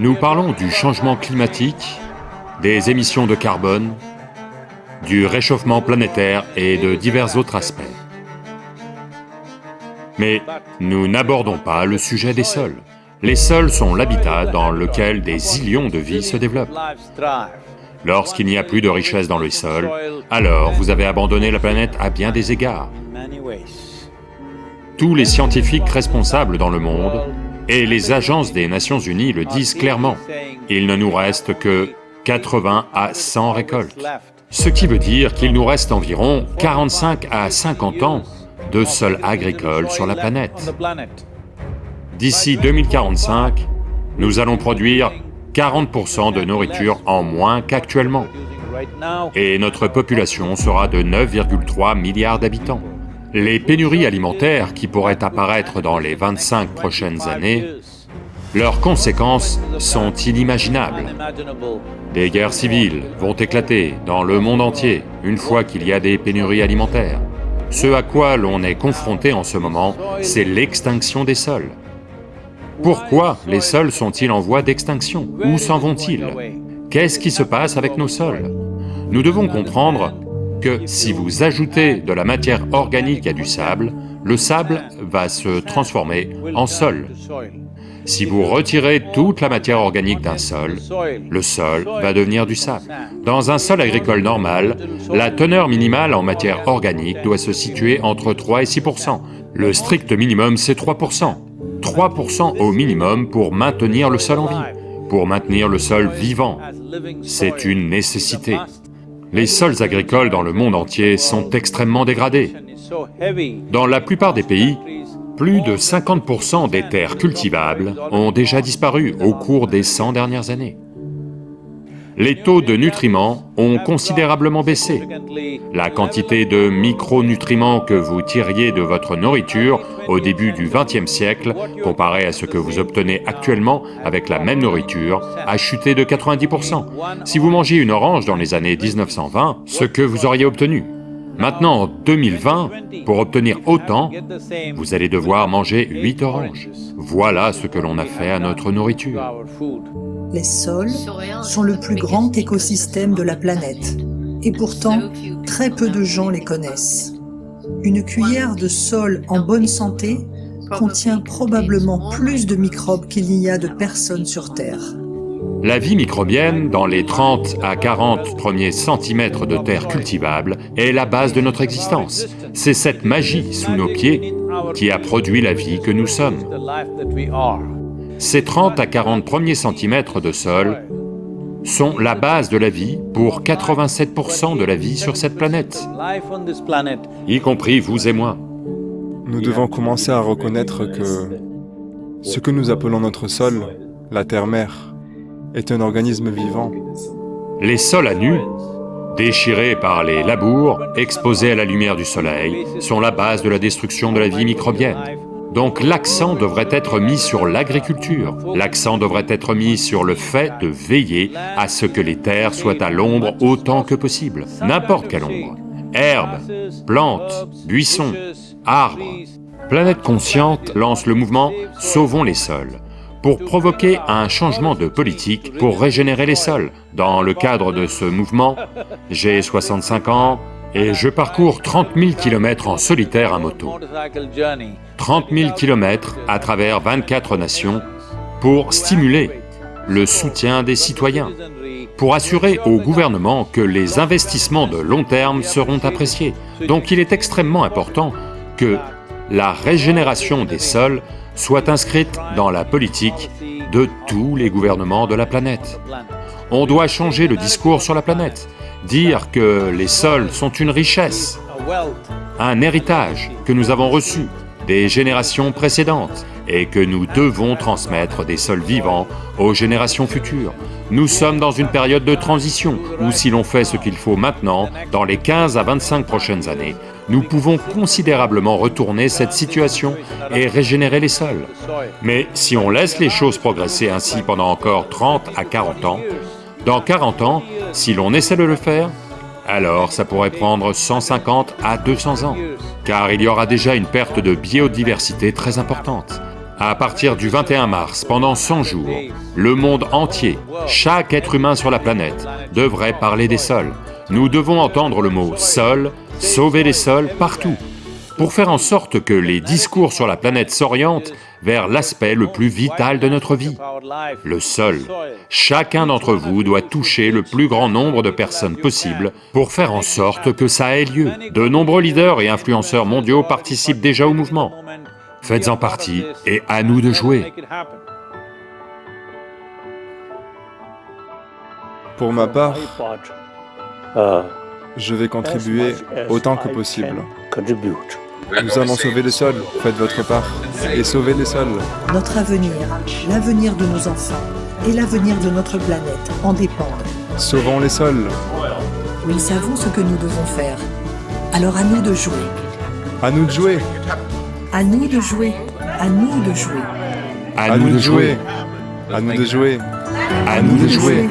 Nous parlons du changement climatique, des émissions de carbone, du réchauffement planétaire et de divers autres aspects. Mais nous n'abordons pas le sujet des sols. Les sols sont l'habitat dans lequel des illions de vie se développent. Lorsqu'il n'y a plus de richesse dans le sol, alors vous avez abandonné la planète à bien des égards. Tous les scientifiques responsables dans le monde et les agences des Nations Unies le disent clairement, il ne nous reste que 80 à 100 récoltes. Ce qui veut dire qu'il nous reste environ 45 à 50 ans de sol agricole sur la planète. D'ici 2045, nous allons produire 40% de nourriture en moins qu'actuellement. Et notre population sera de 9,3 milliards d'habitants. Les pénuries alimentaires qui pourraient apparaître dans les 25 prochaines années, leurs conséquences sont inimaginables. Des guerres civiles vont éclater dans le monde entier une fois qu'il y a des pénuries alimentaires. Ce à quoi l'on est confronté en ce moment, c'est l'extinction des sols. Pourquoi les sols sont-ils en voie d'extinction? Où s'en vont-ils? Qu'est-ce qui se passe avec nos sols? Nous devons comprendre si vous ajoutez de la matière organique à du sable, le sable va se transformer en sol. Si vous retirez toute la matière organique d'un sol, le sol va devenir du sable. Dans un sol agricole normal, la teneur minimale en matière organique doit se situer entre 3 et 6% Le strict minimum, c'est 3% 3% au minimum pour maintenir le sol en vie, pour maintenir le sol vivant. C'est une nécessité. Les sols agricoles dans le monde entier sont extrêmement dégradés. Dans la plupart des pays, plus de 50% des terres cultivables ont déjà disparu au cours des 100 dernières années les taux de nutriments ont considérablement baissé. La quantité de micronutriments que vous tiriez de votre nourriture au début du XXe siècle, comparé à ce que vous obtenez actuellement avec la même nourriture, a chuté de 90%. Si vous mangiez une orange dans les années 1920, ce que vous auriez obtenu. Maintenant, en 2020, pour obtenir autant, vous allez devoir manger 8 oranges. Voilà ce que l'on a fait à notre nourriture. Les sols sont le plus grand écosystème de la planète, et pourtant, très peu de gens les connaissent. Une cuillère de sol en bonne santé contient probablement plus de microbes qu'il n'y a de personnes sur Terre. La vie microbienne, dans les 30 à 40 premiers centimètres de terre cultivable, est la base de notre existence. C'est cette magie sous nos pieds qui a produit la vie que nous sommes. Ces 30 à 40 premiers centimètres de sol sont la base de la vie pour 87% de la vie sur cette planète, y compris vous et moi. Nous devons commencer à reconnaître que ce que nous appelons notre sol, la terre-mère, est un organisme vivant. Les sols à nu, déchirés par les labours, exposés à la lumière du soleil, sont la base de la destruction de la vie microbienne. Donc l'accent devrait être mis sur l'agriculture, l'accent devrait être mis sur le fait de veiller à ce que les terres soient à l'ombre autant que possible, n'importe quelle ombre. Herbes, plantes, buissons, arbres. Planète Consciente lance le mouvement « Sauvons les sols » pour provoquer un changement de politique pour régénérer les sols. Dans le cadre de ce mouvement, j'ai 65 ans, et je parcours 30 000 km en solitaire à moto. 30 000 km à travers 24 nations pour stimuler le soutien des citoyens, pour assurer au gouvernement que les investissements de long terme seront appréciés. Donc il est extrêmement important que la régénération des sols soit inscrite dans la politique de tous les gouvernements de la planète. On doit changer le discours sur la planète dire que les sols sont une richesse, un héritage que nous avons reçu des générations précédentes et que nous devons transmettre des sols vivants aux générations futures. Nous sommes dans une période de transition où si l'on fait ce qu'il faut maintenant, dans les 15 à 25 prochaines années, nous pouvons considérablement retourner cette situation et régénérer les sols. Mais si on laisse les choses progresser ainsi pendant encore 30 à 40 ans, dans 40 ans, si l'on essaie de le faire, alors ça pourrait prendre 150 à 200 ans, car il y aura déjà une perte de biodiversité très importante. À partir du 21 mars, pendant 100 jours, le monde entier, chaque être humain sur la planète, devrait parler des sols. Nous devons entendre le mot « sol »,« sauver les sols » partout, pour faire en sorte que les discours sur la planète s'orientent vers l'aspect le plus vital de notre vie, le sol. Chacun d'entre vous doit toucher le plus grand nombre de personnes possible pour faire en sorte que ça ait lieu. De nombreux leaders et influenceurs mondiaux participent déjà au mouvement. Faites-en partie et à nous de jouer. Pour ma part, je vais contribuer autant que possible. Nous allons sauver les sols, faites votre part, et sauver les sols. Notre avenir, l'avenir de nos enfants et l'avenir de notre planète en dépendent. Sauvons les sols. Nous savons ce que nous devons faire. Alors à nous de jouer. À nous de jouer. À nous de jouer. À nous de jouer. À nous de jouer. À nous de jouer. À nous de jouer.